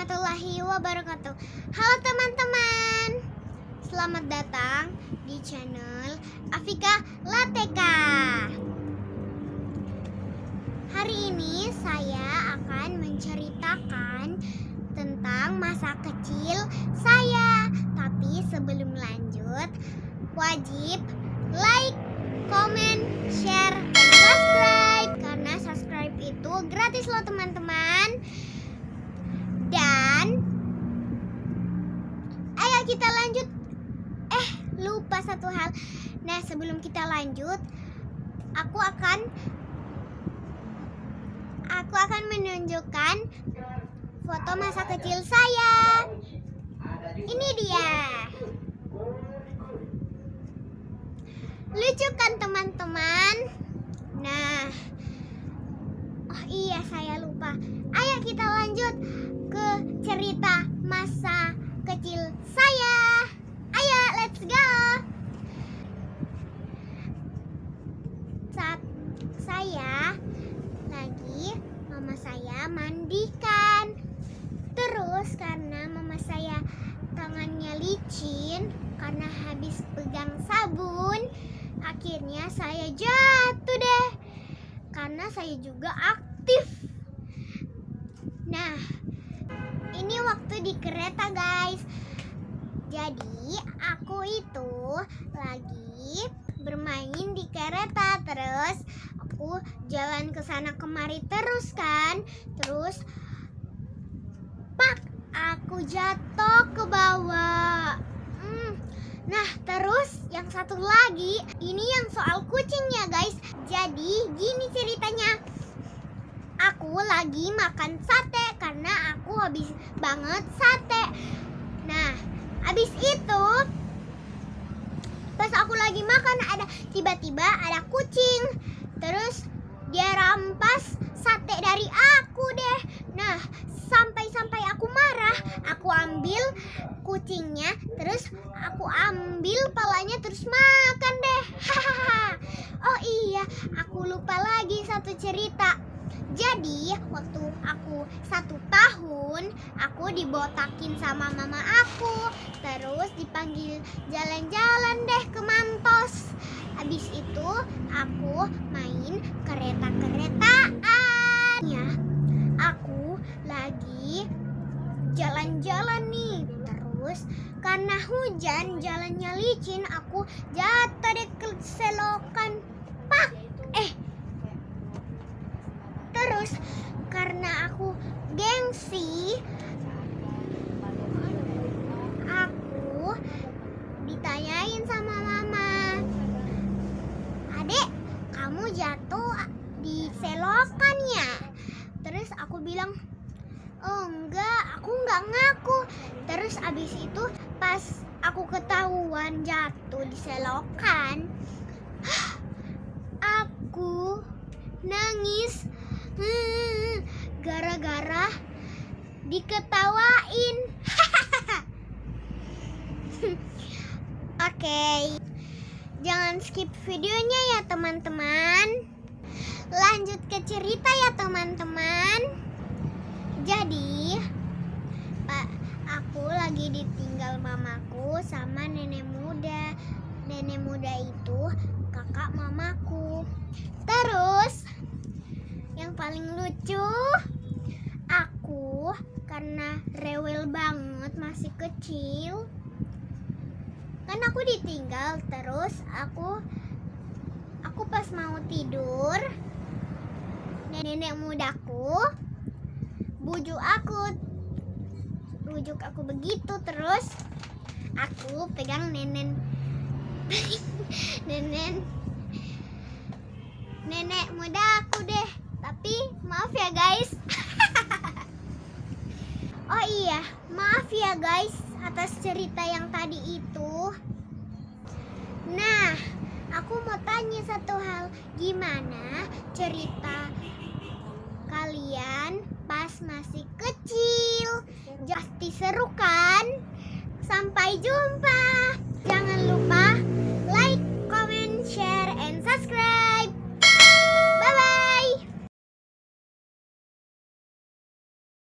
warahmatullahi wabarakatuh. Halo teman-teman. Selamat datang di channel Afika Lateka. Hari ini saya akan menceritakan tentang masa kecil saya. Tapi sebelum lanjut Wajib like, comment, share, dan subscribe. Karena subscribe itu gratis loh teman-teman dan ayo kita lanjut. Eh, lupa satu hal. Nah, sebelum kita lanjut, aku akan aku akan menunjukkan foto masa kecil saya. Ini dia. Lucu kan teman-teman? Nah, oh iya saya lupa. Ayo kita lanjut ke cerita masa kecil saya. Ayo, let's go. Saat saya lagi mama saya mandikan. Terus karena mama saya tangannya licin karena habis pegang sabun, akhirnya saya jatuh deh. Karena saya juga aktif. Nah, ini waktu di kereta guys jadi aku itu lagi bermain di kereta terus aku jalan ke sana kemari terus kan terus aku jatuh ke bawah Hmm, nah terus yang satu lagi ini yang soal kucingnya guys jadi gini ceritanya aku lagi makan sate karena aku habis banget sate. Nah, habis itu pas aku lagi makan ada tiba-tiba ada kucing. Terus dia rampas sate dari aku deh. Nah, sampai-sampai aku marah, aku ambil kucingnya, terus aku ambil palanya terus makan deh. Oh iya, aku lupa lagi satu cerita. Jadi waktu aku satu tahun aku dibotakin sama mama aku Terus dipanggil jalan-jalan deh ke Mantos Habis itu aku main kereta-keretaan karena hujan jalannya licin aku jatuh ke selokan Pak eh Terus karena aku gengsi, aku ditanyain sama mama, adek kamu jatuh di selokannya. Terus aku bilang, oh enggak, aku enggak ngaku. Terus abis itu pas aku ketahuan jatuh di selokan, aku nangis gara-gara diketawain. Oke. Jangan skip videonya ya, teman-teman. Lanjut ke cerita ya, teman-teman. Jadi, aku lagi ditinggal mamaku sama nenek muda. Nenek muda itu kakak mamaku. Terus yang paling lucu aku karena rewel banget masih kecil kan aku ditinggal terus aku aku pas mau tidur nenek mudaku bujuk aku bujuk aku begitu terus aku pegang nenek nenek nenek muda aku deh tapi maaf ya guys. oh iya, maaf ya guys atas cerita yang tadi itu. Nah, aku mau tanya satu hal. Gimana cerita kalian pas masih kecil? Pasti seru kan? Sampai jumpa.